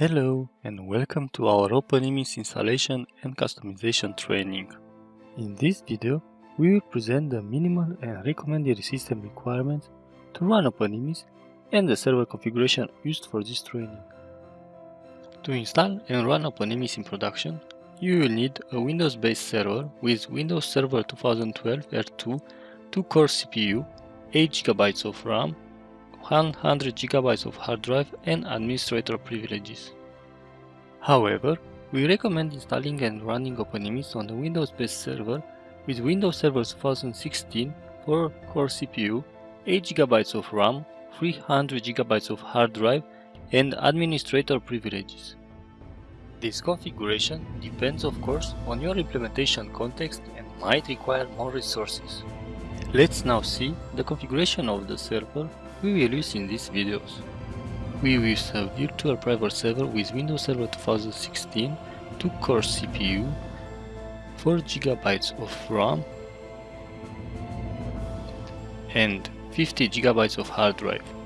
Hello and welcome to our OpenEMIS installation and customization training. In this video, we will present the minimal and recommended system requirements to run OpenEMIS and the server configuration used for this training. To install and run OpenEMIS in production, you will need a Windows-based server with Windows Server 2012 R2, 2-core CPU, 8GB of RAM, 100 GB of hard drive and administrator privileges. However, we recommend installing and running OpenEMIS on a Windows-based server with Windows Server 2016 4 core CPU, 8 GB of RAM, 300 GB of hard drive and administrator privileges. This configuration depends of course on your implementation context and might require more resources. Let's now see the configuration of the server we will use in these videos. We will use a virtual private server with Windows Server 2016, 2-core CPU, 4GB of RAM and 50GB of hard drive.